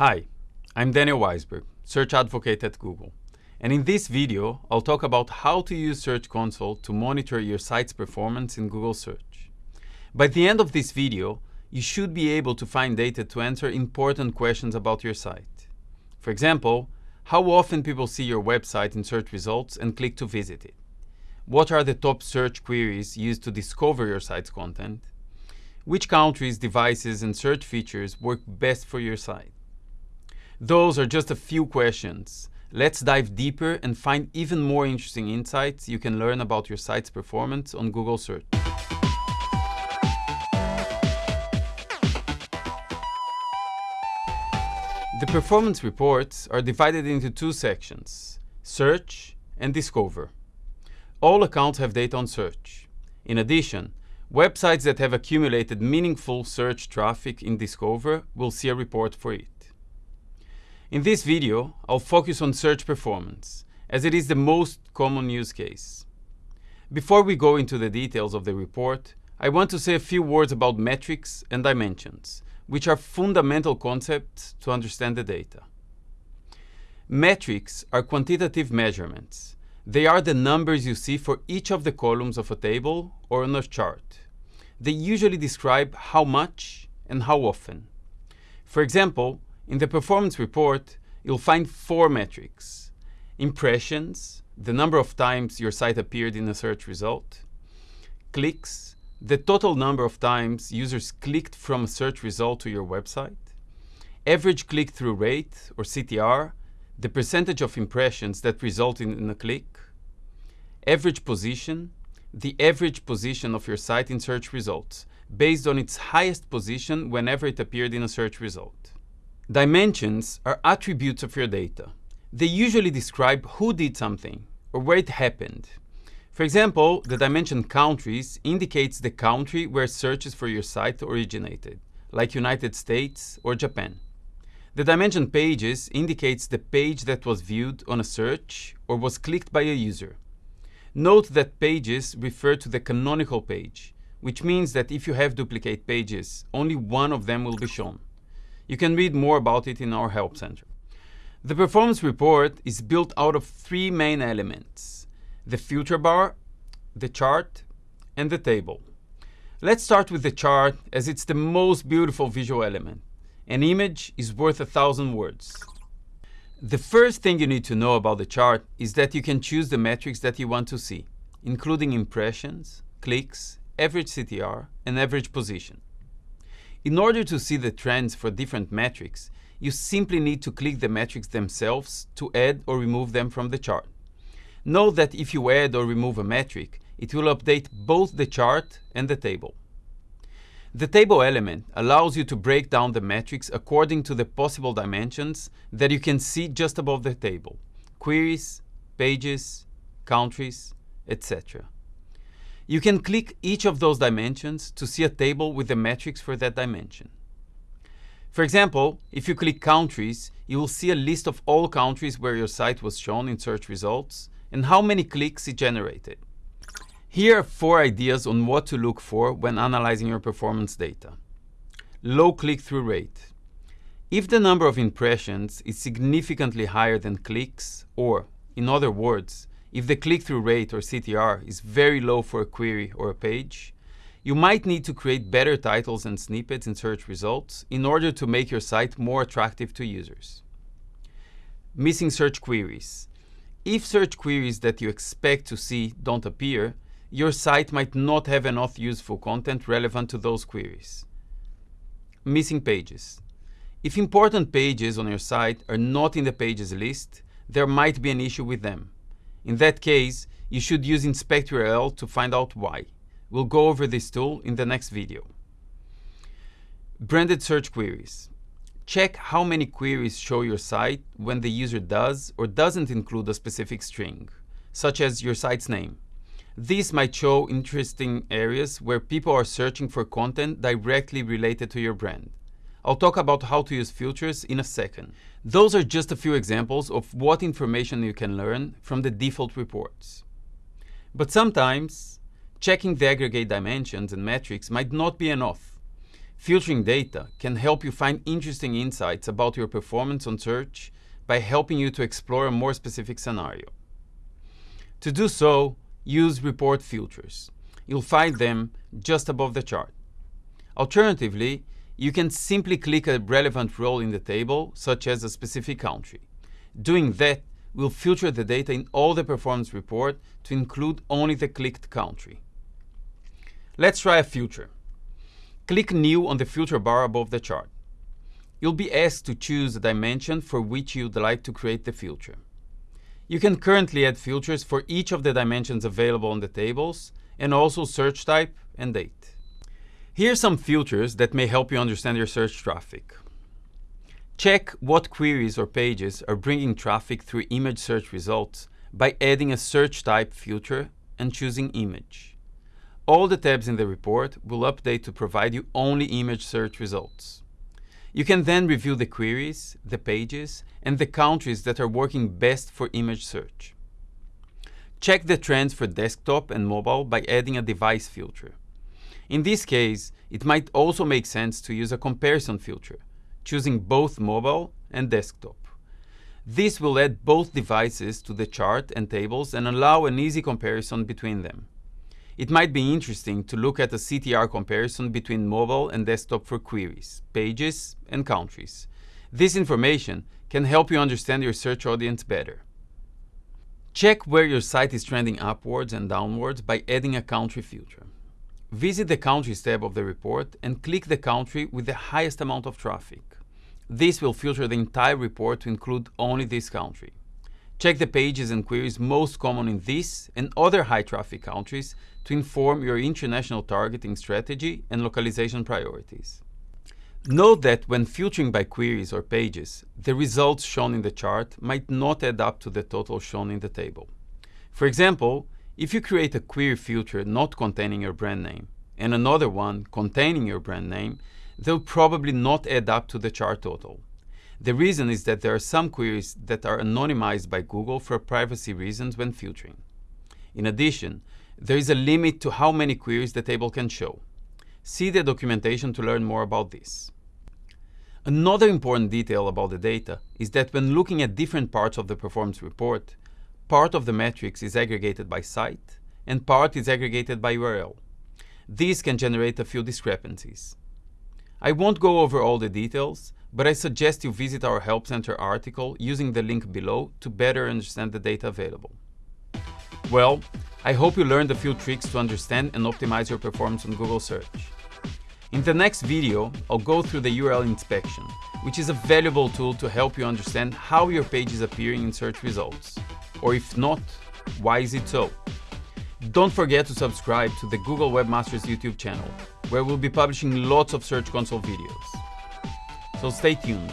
Hi, I'm Daniel Waisberg, Search Advocate at Google. And in this video, I'll talk about how to use Search Console to monitor your site's performance in Google Search. By the end of this video, you should be able to find data to answer important questions about your site. For example, how often people see your website in search results and click to visit it? What are the top search queries used to discover your site's content? Which countries, devices, and search features work best for your site? Those are just a few questions. Let's dive deeper and find even more interesting insights you can learn about your site's performance on Google Search. The performance reports are divided into two sections, Search and Discover. All accounts have data on Search. In addition, websites that have accumulated meaningful search traffic in Discover will see a report for it. In this video, I'll focus on search performance, as it is the most common use case. Before we go into the details of the report, I want to say a few words about metrics and dimensions, which are fundamental concepts to understand the data. Metrics are quantitative measurements. They are the numbers you see for each of the columns of a table or on a chart. They usually describe how much and how often. For example, in the performance report, you'll find four metrics. Impressions, the number of times your site appeared in a search result. Clicks, the total number of times users clicked from a search result to your website. Average click-through rate, or CTR, the percentage of impressions that result in a click. Average position, the average position of your site in search results, based on its highest position whenever it appeared in a search result. Dimensions are attributes of your data. They usually describe who did something or where it happened. For example, the dimension countries indicates the country where searches for your site originated, like United States or Japan. The dimension pages indicates the page that was viewed on a search or was clicked by a user. Note that pages refer to the canonical page, which means that if you have duplicate pages, only one of them will be shown. You can read more about it in our Help Center. The performance report is built out of three main elements, the filter bar, the chart, and the table. Let's start with the chart as it's the most beautiful visual element. An image is worth a thousand words. The first thing you need to know about the chart is that you can choose the metrics that you want to see, including impressions, clicks, average CTR, and average position. In order to see the trends for different metrics, you simply need to click the metrics themselves to add or remove them from the chart. Note that if you add or remove a metric, it will update both the chart and the table. The table element allows you to break down the metrics according to the possible dimensions that you can see just above the table, queries, pages, countries, etc. You can click each of those dimensions to see a table with the metrics for that dimension. For example, if you click countries, you will see a list of all countries where your site was shown in search results and how many clicks it generated. Here are four ideas on what to look for when analyzing your performance data. Low click-through rate. If the number of impressions is significantly higher than clicks, or, in other words, if the click-through rate or CTR is very low for a query or a page, you might need to create better titles and snippets in search results in order to make your site more attractive to users. Missing search queries. If search queries that you expect to see don't appear, your site might not have enough useful content relevant to those queries. Missing pages. If important pages on your site are not in the pages list, there might be an issue with them. In that case, you should use Inspect URL to find out why. We'll go over this tool in the next video. Branded search queries. Check how many queries show your site when the user does or doesn't include a specific string, such as your site's name. This might show interesting areas where people are searching for content directly related to your brand. I'll talk about how to use filters in a second. Those are just a few examples of what information you can learn from the default reports. But sometimes, checking the aggregate dimensions and metrics might not be enough. Filtering data can help you find interesting insights about your performance on search by helping you to explore a more specific scenario. To do so, use Report Filters. You'll find them just above the chart. Alternatively, you can simply click a relevant role in the table, such as a specific country. Doing that will filter the data in all the performance report to include only the clicked country. Let's try a filter. Click New on the filter bar above the chart. You'll be asked to choose a dimension for which you'd like to create the filter. You can currently add filters for each of the dimensions available on the tables, and also search type and date. Here are some filters that may help you understand your search traffic. Check what queries or pages are bringing traffic through image search results by adding a search type filter and choosing image. All the tabs in the report will update to provide you only image search results. You can then review the queries, the pages, and the countries that are working best for image search. Check the trends for desktop and mobile by adding a device filter. In this case, it might also make sense to use a comparison filter, choosing both mobile and desktop. This will add both devices to the chart and tables and allow an easy comparison between them. It might be interesting to look at a CTR comparison between mobile and desktop for queries, pages, and countries. This information can help you understand your search audience better. Check where your site is trending upwards and downwards by adding a country filter. Visit the Countries tab of the report and click the country with the highest amount of traffic. This will filter the entire report to include only this country. Check the pages and queries most common in this and other high traffic countries to inform your international targeting strategy and localization priorities. Note that when filtering by queries or pages, the results shown in the chart might not add up to the total shown in the table. For example, if you create a query filter not containing your brand name and another one containing your brand name, they'll probably not add up to the chart total. The reason is that there are some queries that are anonymized by Google for privacy reasons when filtering. In addition, there is a limit to how many queries the table can show. See the documentation to learn more about this. Another important detail about the data is that when looking at different parts of the performance report, part of the metrics is aggregated by site and part is aggregated by URL. These can generate a few discrepancies. I won't go over all the details, but I suggest you visit our Help Center article using the link below to better understand the data available. Well, I hope you learned a few tricks to understand and optimize your performance on Google Search. In the next video, I'll go through the URL inspection, which is a valuable tool to help you understand how your page is appearing in search results. Or if not, why is it so? Don't forget to subscribe to the Google Webmasters YouTube channel, where we'll be publishing lots of Search Console videos. So stay tuned.